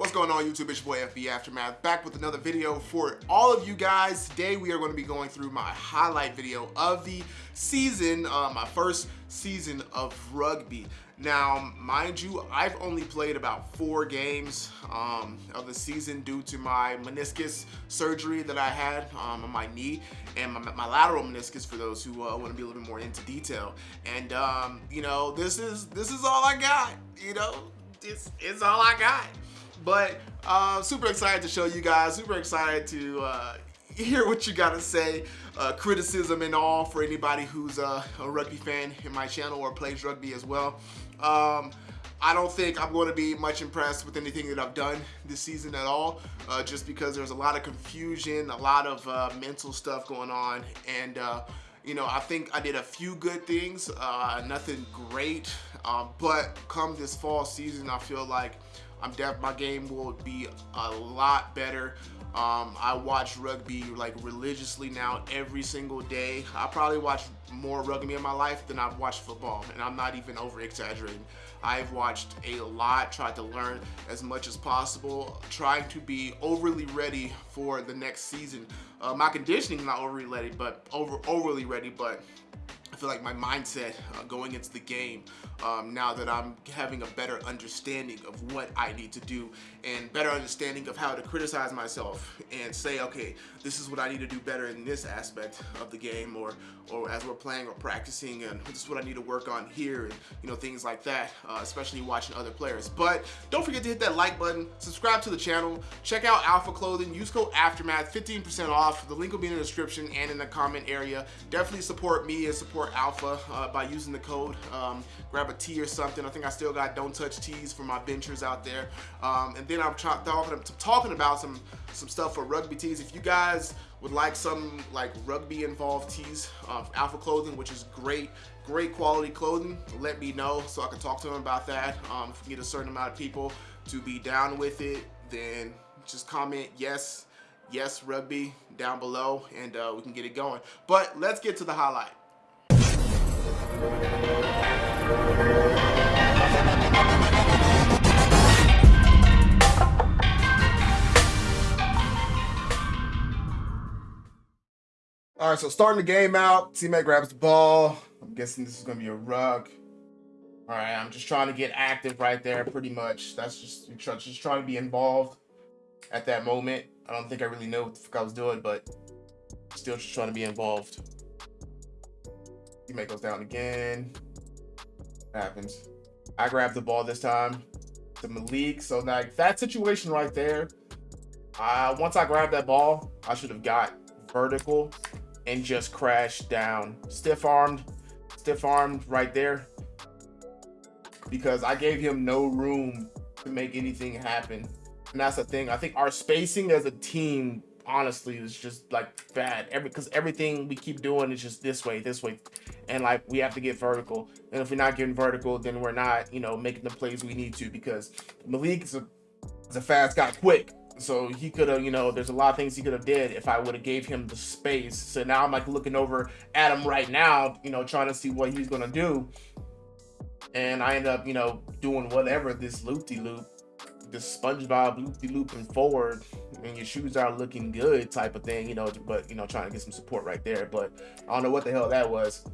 What's going on YouTube? It's your boy FB Aftermath back with another video for all of you guys. Today we are going to be going through my highlight video of the season, uh, my first season of rugby. Now, mind you, I've only played about four games um, of the season due to my meniscus surgery that I had um, on my knee and my, my, lateral meniscus for those who uh, want to be a little bit more into detail. And um, you know, this is this is all I got. You know, it's it's all I got. But uh, super excited to show you guys, super excited to uh, hear what you gotta say, uh, criticism and all for anybody who's uh, a rugby fan in my channel or plays rugby as well. Um, I don't think I'm going to be much impressed with anything that I've done this season at all, uh, just because there's a lot of confusion, a lot of uh, mental stuff going on, and uh, you know, I think I did a few good things, uh, nothing great, uh, but come this fall season, I feel like I'm deaf. My game will be a lot better. Um, I watch rugby like religiously now every single day. I probably watch more rugby in my life than I've watched football, and I'm not even over exaggerating. I've watched a lot, tried to learn as much as possible, trying to be overly ready for the next season. Uh, my conditioning not overly ready, but over overly ready, but feel like my mindset uh, going into the game um, now that I'm having a better understanding of what I need to do and better understanding of how to criticize myself and say, okay, this is what I need to do better in this aspect of the game or, or as we're playing or practicing and this is what I need to work on here and you know things like that, uh, especially watching other players. But don't forget to hit that like button, subscribe to the channel, check out Alpha Clothing, use code Aftermath, 15% off. The link will be in the description and in the comment area. Definitely support me and support Alpha uh, by using the code. Um, grab a tee or something. I think I still got don't touch tees for my benchers out there. Um, and then I'm talking, talking about some, some stuff for rugby tees. If you guys would like some like rugby involved tees of Alpha Clothing, which is great, great quality clothing, let me know so I can talk to them about that. Um, if we get a certain amount of people to be down with it, then just comment yes, yes rugby down below and uh, we can get it going. But let's get to the highlight. All right, so starting the game out, teammate grabs the ball. I'm guessing this is gonna be a ruck. All right, I'm just trying to get active right there, pretty much. That's just just trying to be involved at that moment. I don't think I really know what the fuck I was doing, but still just trying to be involved. Teammate goes down again. Happens. I grab the ball this time The Malik. So like that situation right there, uh, once I grabbed that ball, I should have got vertical and just crashed down. Stiff armed, stiff armed right there. Because I gave him no room to make anything happen. And that's the thing. I think our spacing as a team, honestly, is just like bad. Every because everything we keep doing is just this way, this way. And like we have to get vertical. And if we're not getting vertical, then we're not, you know, making the plays we need to because Malik is a, is a fast guy quick. So he could have, you know, there's a lot of things he could have did if I would have gave him the space. So now I'm like looking over at him right now, you know, trying to see what he's gonna do. And I end up, you know, doing whatever this loop-de-loop, -loop, this SpongeBob loop-de-looping forward, and your shoes are looking good type of thing, you know, but you know, trying to get some support right there. But I don't know what the hell that was.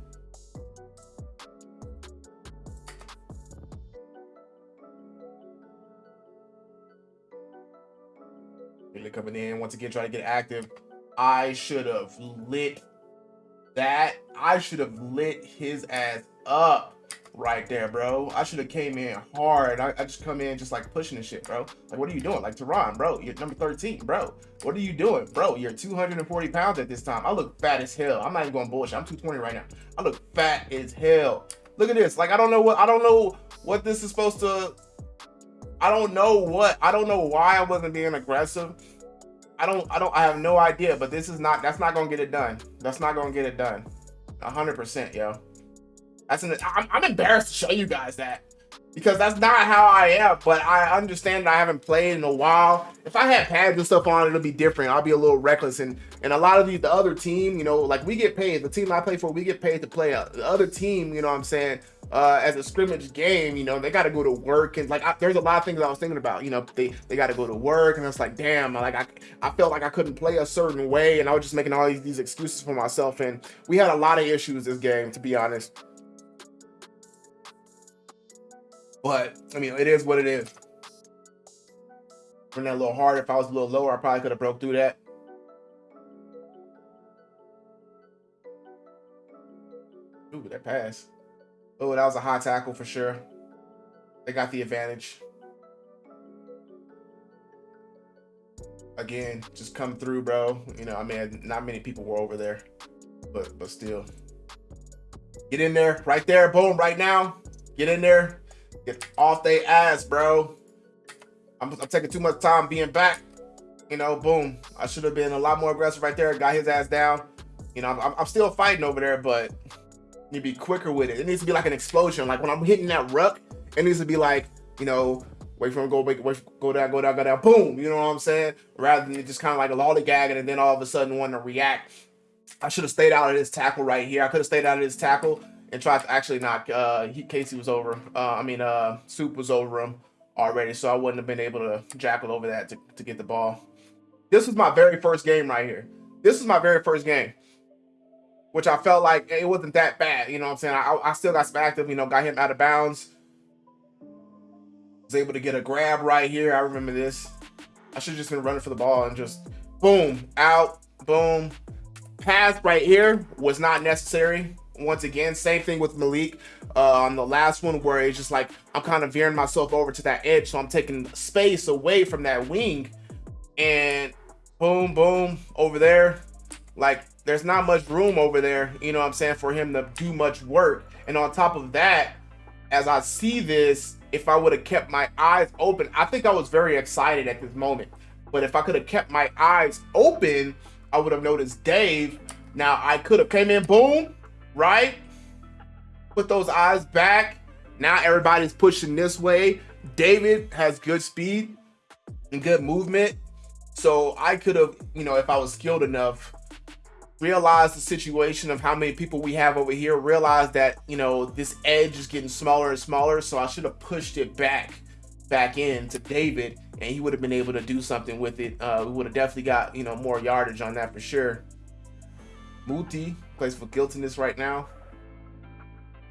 Coming in once again, trying to get active. I should have lit that. I should have lit his ass up right there, bro. I should have came in hard. I, I, just come in just like pushing the shit, bro. Like, what are you doing? Like, Tehran, bro, you're number 13, bro. What are you doing? Bro, you're 240 pounds at this time. I look fat as hell. I'm not even going bullshit. I'm 220 right now. I look fat as hell. Look at this. Like, I don't know what, I don't know what this is supposed to I don't know what. I don't know why I wasn't being aggressive. I don't. I don't. I have no idea. But this is not. That's not gonna get it done. That's not gonna get it done. hundred percent, yo. That's an. I'm, I'm embarrassed to show you guys that because that's not how I am. But I understand I haven't played in a while. If I had pads and stuff on, it'll be different. I'll be a little reckless. And and a lot of the, the other team, you know, like we get paid. The team I play for, we get paid to play. Uh, the other team, you know, what I'm saying uh, as a scrimmage game, you know, they got to go to work and like I, there's a lot of things I was thinking about. You know, they they got to go to work and it's like, damn, like I I felt like I couldn't play a certain way and I was just making all these, these excuses for myself. And we had a lot of issues this game, to be honest. But I mean, it is what it is. Run that a little hard. If I was a little lower, I probably could have broke through that. Ooh, that pass. Oh, that was a high tackle for sure. They got the advantage. Again, just come through, bro. You know, I mean, not many people were over there, but but still. Get in there, right there, boom, right now. Get in there, get off they ass, bro. I'm, I'm taking too much time being back. You know, boom. I should have been a lot more aggressive right there. Got his ass down. You know, I'm, I'm still fighting over there, but you be quicker with it. It needs to be like an explosion. Like when I'm hitting that ruck, it needs to be like, you know, wait for him to go, wait, wait, go down, go down, go down, boom. You know what I'm saying? Rather than just kind of like a lollygagging and then all of a sudden want to react. I should have stayed out of this tackle right here. I could have stayed out of this tackle and tried to actually knock uh he, Casey was over. Uh I mean uh Soup was over him already, so I wouldn't have been able to jackal over that to, to get the ball. This was my very first game right here. This is my very first game which I felt like it wasn't that bad. You know what I'm saying? I, I still got some active, you know, got him out of bounds. Was able to get a grab right here. I remember this. I should have just been running for the ball and just boom, out, boom. Pass right here was not necessary. Once again, same thing with Malik uh, on the last one where it's just like I'm kind of veering myself over to that edge. So I'm taking space away from that wing and boom, boom, over there. Like there's not much room over there, you know what I'm saying, for him to do much work. And on top of that, as I see this, if I would have kept my eyes open, I think I was very excited at this moment. But if I could have kept my eyes open, I would have noticed Dave. Now I could have came in, boom, right? Put those eyes back. Now everybody's pushing this way. David has good speed and good movement. So I could have, you know, if I was skilled enough, realize the situation of how many people we have over here, realize that, you know, this edge is getting smaller and smaller. So I should have pushed it back, back in to David and he would have been able to do something with it. Uh, we would have definitely got, you know, more yardage on that for sure. Muti plays for guiltiness right now.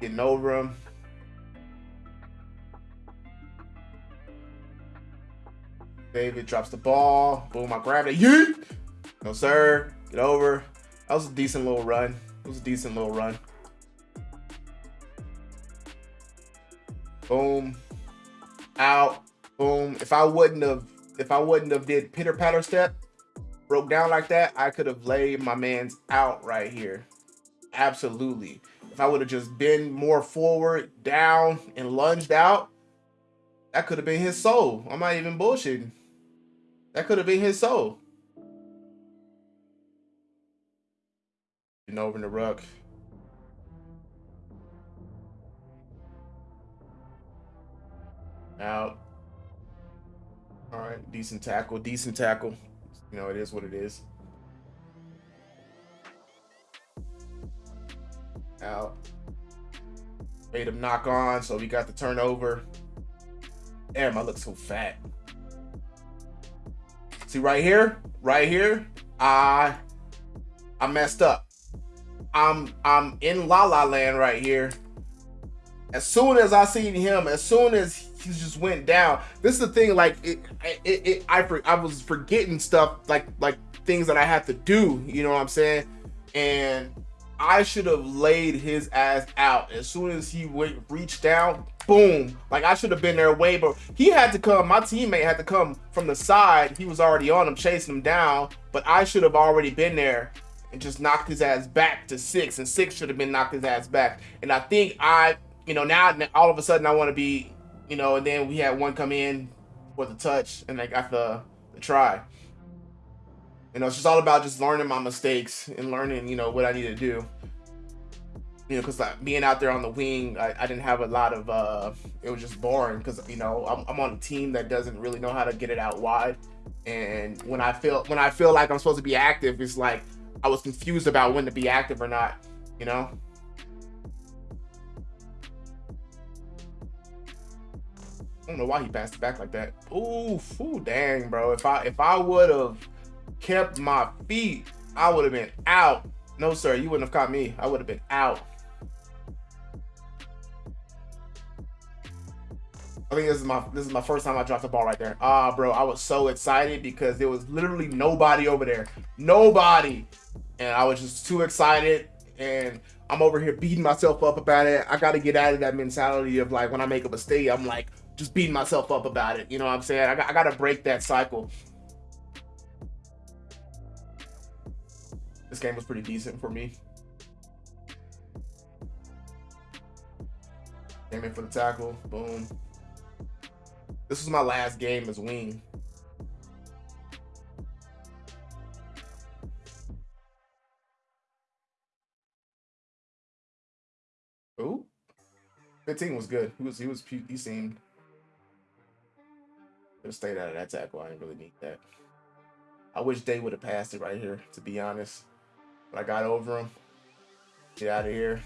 Getting over him. David drops the ball. Boom, I grab it. Yeet! No, sir. Get over. That was a decent little run. It was a decent little run. Boom. Out. Boom. If I wouldn't have, if I wouldn't have did pitter patter step, broke down like that, I could have laid my man's out right here. Absolutely. If I would have just been more forward, down, and lunged out, that could have been his soul. I'm not even bullshitting. That could have been his soul. Over in the ruck. Out. All right, decent tackle, decent tackle. You know, it is what it is. Out. Made him knock on, so we got the turnover. Damn, I look so fat. See right here, right here, I I messed up. I'm I'm in La La Land right here. As soon as I seen him, as soon as he just went down, this is the thing. Like it, it, it I I was forgetting stuff like like things that I have to do. You know what I'm saying? And I should have laid his ass out as soon as he went reached down. Boom! Like I should have been there way, but he had to come. My teammate had to come from the side. He was already on him, chasing him down. But I should have already been there and just knocked his ass back to six, and six should have been knocked his ass back. And I think I, you know, now all of a sudden I want to be, you know, and then we had one come in for the touch, and they got the the try. You know, it's just all about just learning my mistakes and learning, you know, what I need to do. You know, because like, being out there on the wing, I, I, didn't have a lot of, uh, it was just boring because, you know, I'm, I'm on a team that doesn't really know how to get it out wide. And when I feel, when I feel like I'm supposed to be active, it's like, I was confused about when to be active or not, you know? I don't know why he passed it back like that. Ooh, ooh, dang, bro. If I if I would have kept my feet, I would have been out. No, sir, you wouldn't have caught me. I would have been out. I think this is my this is my first time I dropped the ball right there. Ah, bro, I was so excited because there was literally nobody over there. Nobody. And I was just too excited and I'm over here beating myself up about it. I got to get out of that mentality of like when I make a mistake, I'm like just beating myself up about it. You know what I'm saying? I got, I got to break that cycle. This game was pretty decent for me. Came in for the tackle. Boom. This was my last game as wing. Ooh. 15 was good. He was he was he seemed could have stayed out of that tackle. I didn't really need that. I wish Day would have passed it right here, to be honest. But I got over him. Get out of here.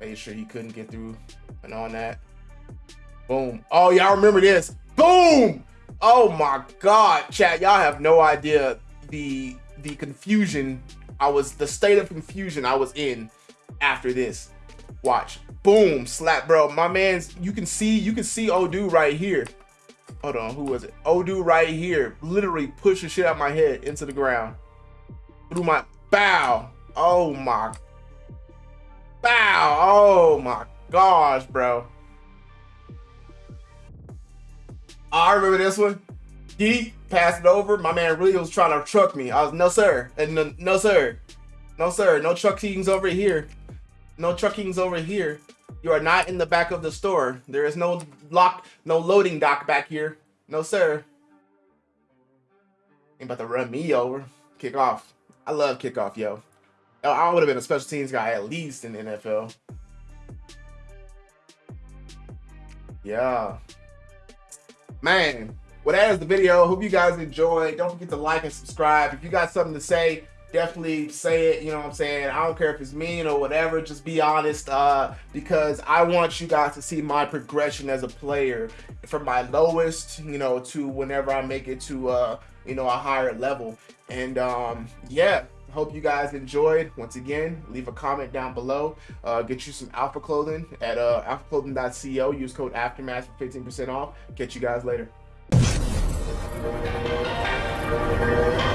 Made sure he couldn't get through and on that. Boom. Oh, y'all remember this. Boom! Oh my god, chat. Y'all have no idea the the confusion I was the state of confusion I was in after this. Watch. Boom. Slap, bro. My man's you can see you can see Odu right here. Hold on, who was it? Odu right here. Literally push the shit out my head into the ground. Through my bow. Oh my bow. Oh my gosh, bro. I remember this one. He passed it over. My man really was trying to truck me. I was no sir. And no, no sir. No sir. No truckings over here. No truckings over here. You are not in the back of the store. There is no lock, no loading dock back here. No sir. Ain't about to run me over. Kick off. I love kickoff, yo. I would have been a special teams guy at least in the NFL. Yeah. Man, well, that is the video. Hope you guys enjoyed. Don't forget to like and subscribe. If you got something to say, definitely say it. You know what I'm saying? I don't care if it's mean or whatever. Just be honest uh, because I want you guys to see my progression as a player from my lowest, you know, to whenever I make it to, uh, you know, a higher level. And um, yeah, hope you guys enjoyed. Once again, leave a comment down below. Uh, get you some Alpha Clothing at uh, alphaclothing.co. Use code Aftermath for 15% off. Catch you guys later. Thank you.